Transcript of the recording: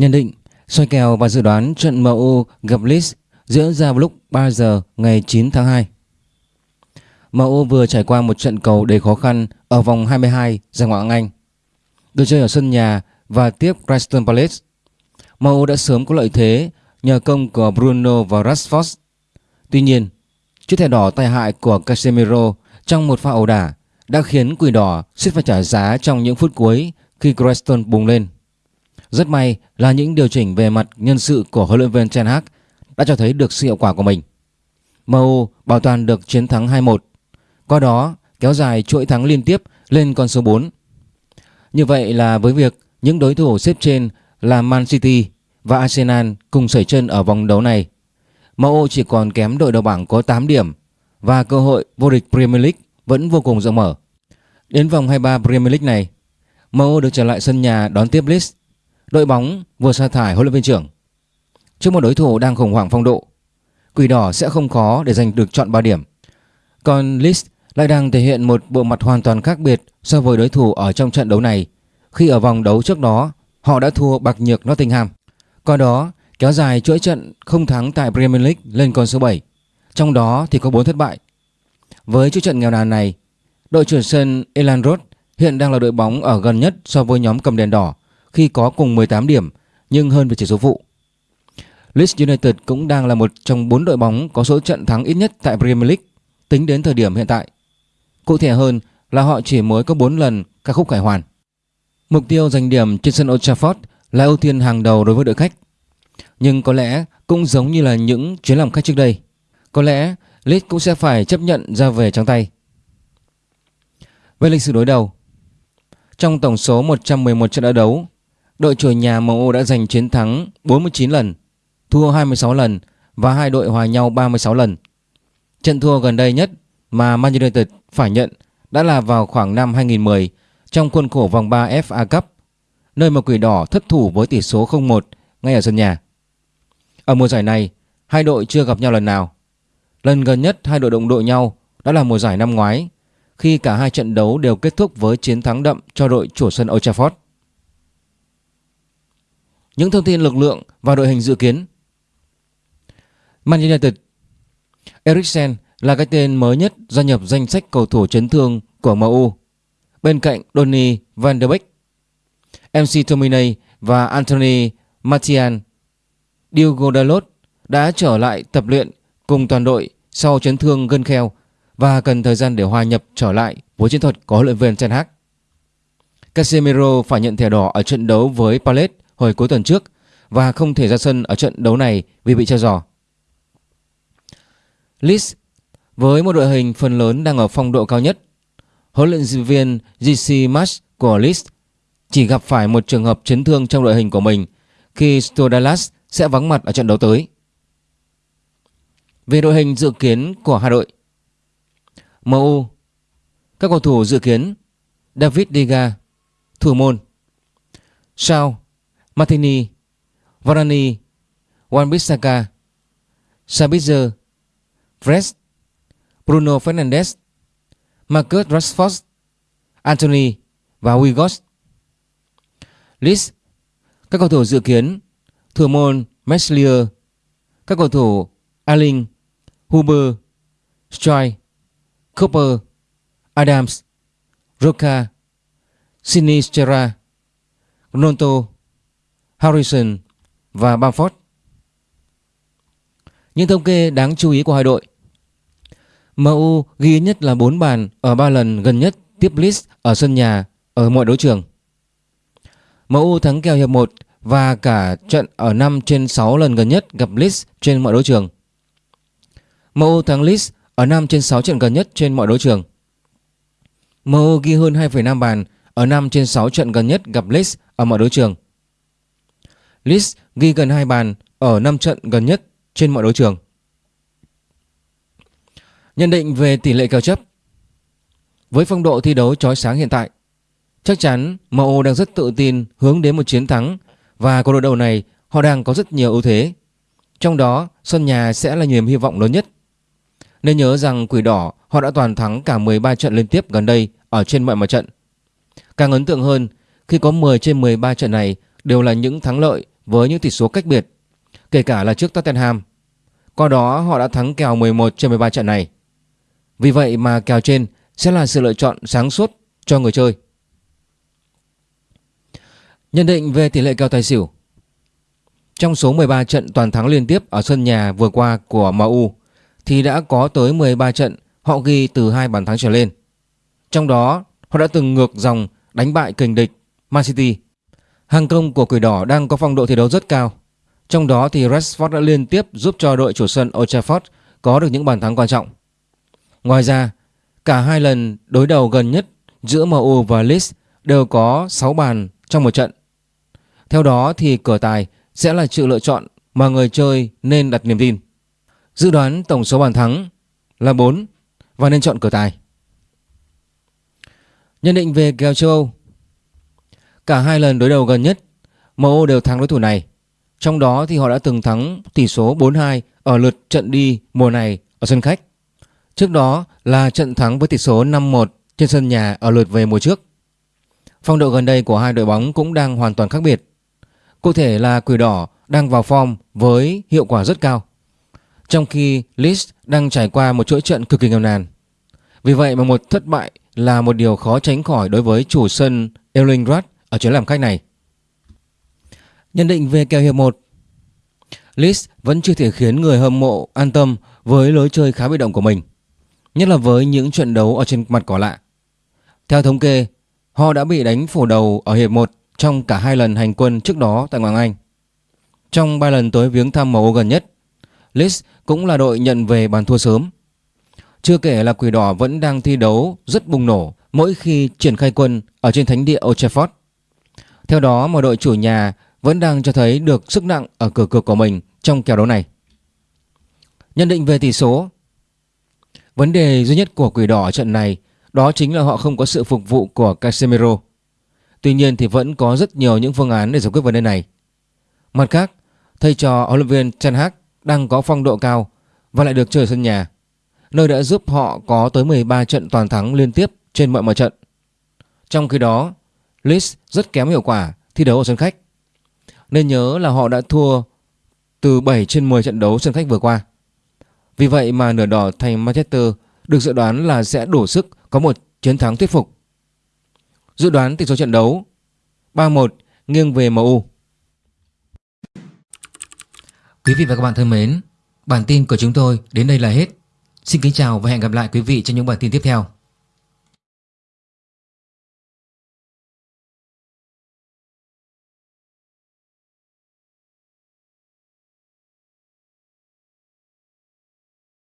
Nhận định, soi kèo và dự đoán trận MU gặp Leeds diễn ra vào lúc 3 giờ ngày 9 tháng 2. MU vừa trải qua một trận cầu đầy khó khăn ở vòng 22 giải Ngoại hạng Anh. Được chơi ở sân nhà và tiếp Crystal Palace. MU đã sớm có lợi thế nhờ công của Bruno và Rashford. Tuy nhiên, chiếc thẻ đỏ tai hại của Casemiro trong một pha ẩu đả đã khiến Quỷ Đỏ suýt phải trả giá trong những phút cuối khi Crystal bùng lên. Rất may là những điều chỉnh về mặt nhân sự của huấn luyện viên Ten Hag đã cho thấy được sự hiệu quả của mình. MU bảo toàn được chiến thắng 2-1, qua đó kéo dài chuỗi thắng liên tiếp lên con số 4. Như vậy là với việc những đối thủ xếp trên là Man City và Arsenal cùng sẩy chân ở vòng đấu này, MU chỉ còn kém đội đầu bảng có 8 điểm và cơ hội vô địch Premier League vẫn vô cùng rộng mở. Đến vòng 23 Premier League này, MU được trở lại sân nhà đón tiếp Leeds đội bóng vừa sa thải huấn luyện viên trưởng. Trước một đối thủ đang khủng hoảng phong độ, Quỷ đỏ sẽ không khó để giành được chọn 3 điểm. Còn Leeds lại đang thể hiện một bộ mặt hoàn toàn khác biệt so với đối thủ ở trong trận đấu này khi ở vòng đấu trước đó họ đã thua bạc nhược Nottingham. Qua đó kéo dài chuỗi trận không thắng tại Premier League lên con số 7, trong đó thì có 4 thất bại. Với chuỗi trận nghèo nàn này, đội trưởng sân Elan Road hiện đang là đội bóng ở gần nhất so với nhóm cầm đèn đỏ khi có cùng 18 điểm nhưng hơn về chỉ số phụ. Leeds United cũng đang là một trong 4 đội bóng có số trận thắng ít nhất tại Premier League tính đến thời điểm hiện tại. Cụ thể hơn là họ chỉ mới có 4 lần ca khúc khải hoàn. Mục tiêu giành điểm trên sân Old Trafford là ưu tiên hàng đầu đối với đội khách. Nhưng có lẽ cũng giống như là những chuyến làm khách trước đây. Có lẽ Leeds cũng sẽ phải chấp nhận ra về trắng tay. Về lịch sử đối đầu, trong tổng số 111 trận đấu đấu, đội chủ nhà MU đã giành chiến thắng 49 lần, thua 26 lần và hai đội hòa nhau 36 lần. Trận thua gần đây nhất mà Man United phải nhận đã là vào khoảng năm 2010 trong khuôn khổ vòng 3 FA Cup, nơi mà Quỷ Đỏ thất thủ với tỷ số 0-1 ngay ở sân nhà. Ở mùa giải này, hai đội chưa gặp nhau lần nào. Lần gần nhất hai đội động đội nhau đã là mùa giải năm ngoái khi cả hai trận đấu đều kết thúc với chiến thắng đậm cho đội chủ sân Old Trafford. Những thông tin lực lượng và đội hình dự kiến Man United Eriksen là cái tên mới nhất gia nhập danh sách cầu thủ chấn thương của MU bên cạnh Donny van der Beek, MC Tominey và Anthony Martial. Diogo Dalot đã trở lại tập luyện cùng toàn đội sau chấn thương gân kheo và cần thời gian để hòa nhập trở lại với chiến thuật có huấn luyện viên Ten Hag. Casemiro phải nhận thẻ đỏ ở trận đấu với Palace hồi cuối tuần trước và không thể ra sân ở trận đấu này vì bị treo giò. Leeds với một đội hình phần lớn đang ở phong độ cao nhất, huấn luyện viên GC Marsh của Leeds chỉ gặp phải một trường hợp chấn thương trong đội hình của mình khi Stodalas sẽ vắng mặt ở trận đấu tới. Về đội hình dự kiến của hai đội MU Các cầu thủ dự kiến David Diga Thủ môn Sao Martini Varani, Wan-Bissaka Sabitzer Fred Bruno Fernandes Marcus Rashford Anthony và Wigos List Các cầu thủ dự kiến Thủ môn Meslier Các cầu thủ Alling Huber Stroy Cooper, Adams, Roca, Sinisterra, Ronaldo, Harrison và Bamford. Những thống kê đáng chú ý của hai đội. MU ghi nhất là 4 bàn ở 3 lần gần nhất tiếp Leeds ở sân nhà ở mọi đấu trường. MU thắng kèo hiệp 1 và cả trận ở 5 trên 6 lần gần nhất gặp Leeds trên mọi đấu trường. MU thắng Leeds ở 5 trên 6 trận gần nhất trên mọi đấu trường. MU ghi hơn 2,5 bàn ở 5 trên 6 trận gần nhất gặp Leeds ở mọi đấu trường. Leeds ghi gần 2 bàn ở 5 trận gần nhất trên mọi đấu trường. Nhận định về tỷ lệ kèo chấp Với phong độ thi đấu chói sáng hiện tại, chắc chắn MU đang rất tự tin hướng đến một chiến thắng và cuộc đối đầu này họ đang có rất nhiều ưu thế. Trong đó, sân nhà sẽ là niềm hy vọng lớn nhất nên nhớ rằng Quỷ Đỏ họ đã toàn thắng cả 13 trận liên tiếp gần đây ở trên mọi mặt trận. Càng ấn tượng hơn khi có 10 trên 13 trận này đều là những thắng lợi với những tỷ số cách biệt, kể cả là trước Tottenham. Qua đó họ đã thắng kèo 11 trên 13 trận này. Vì vậy mà kèo trên sẽ là sự lựa chọn sáng suốt cho người chơi. Nhận định về tỷ lệ kèo tài xỉu Trong số 13 trận toàn thắng liên tiếp ở sân nhà vừa qua của MU thì đã có tới 13 trận họ ghi từ hai bàn thắng trở lên. Trong đó họ đã từng ngược dòng đánh bại kình địch Man City. Hàng công của Quỷ Đỏ đang có phong độ thi đấu rất cao. Trong đó thì Rashford đã liên tiếp giúp cho đội chủ sân Old Trafford có được những bàn thắng quan trọng. Ngoài ra, cả hai lần đối đầu gần nhất giữa MU và Leeds đều có 6 bàn trong một trận. Theo đó thì cửa tài sẽ là sự lựa chọn mà người chơi nên đặt niềm tin. Dự đoán tổng số bàn thắng là 4 và nên chọn cửa tài. Nhận định về kèo châu Âu Cả hai lần đối đầu gần nhất MU đều thắng đối thủ này. Trong đó thì họ đã từng thắng tỷ số 4-2 ở lượt trận đi mùa này ở sân khách. Trước đó là trận thắng với tỷ số 5-1 trên sân nhà ở lượt về mùa trước. Phong độ gần đây của hai đội bóng cũng đang hoàn toàn khác biệt. Cụ thể là Quỷ Đỏ đang vào form với hiệu quả rất cao, Trong khi Leeds đang trải qua một chuỗi trận cực kỳ nghèo nàn. Vì vậy mà một thất bại là một điều khó tránh khỏi đối với chủ sân Erlingrad ở chuyến làm khách này. Nhận định về kèo hiệp 1 Leeds vẫn chưa thể khiến người hâm mộ an tâm với lối chơi khá bị động của mình, nhất là với những trận đấu ở trên mặt cỏ lạ. Theo thống kê, họ đã bị đánh phủ đầu ở hiệp 1 trong cả hai lần hành quân trước đó tại Hoàng Anh. Trong ba lần tới viếng thăm MU gần nhất, Leeds cũng là đội nhận về bàn thua sớm chưa kể là Quỷ Đỏ vẫn đang thi đấu rất bùng nổ mỗi khi triển khai quân ở trên thánh địa Old Trafford. Theo đó mà đội chủ nhà vẫn đang cho thấy được sức nặng ở cửa cược của mình trong kèo đấu này. Nhận định về tỷ số Vấn đề duy nhất của Quỷ Đỏ ở trận này đó chính là họ không có sự phục vụ của Casemiro. Tuy nhiên thì vẫn có rất nhiều những phương án để giải quyết vấn đề này. Mặt khác, thầy trò huấn luyện viên Ten Hag đang có phong độ cao và lại được chơi sân nhà nơi đã giúp họ có tới 13 trận toàn thắng liên tiếp trên mọi mặt trận. Trong khi đó, Leeds rất kém hiệu quả thi đấu ở sân khách. Nên nhớ là họ đã thua từ 7 trên 10 trận đấu sân khách vừa qua. Vì vậy mà nửa đỏ thành Manchester được dự đoán là sẽ đủ sức có một chiến thắng thuyết phục. Dự đoán tỷ số trận đấu 3-1 nghiêng về MU. Quý vị và các bạn thân mến, bản tin của chúng tôi đến đây là hết. Xin kính chào và hẹn gặp lại quý vị trong những bản tin tiếp theo.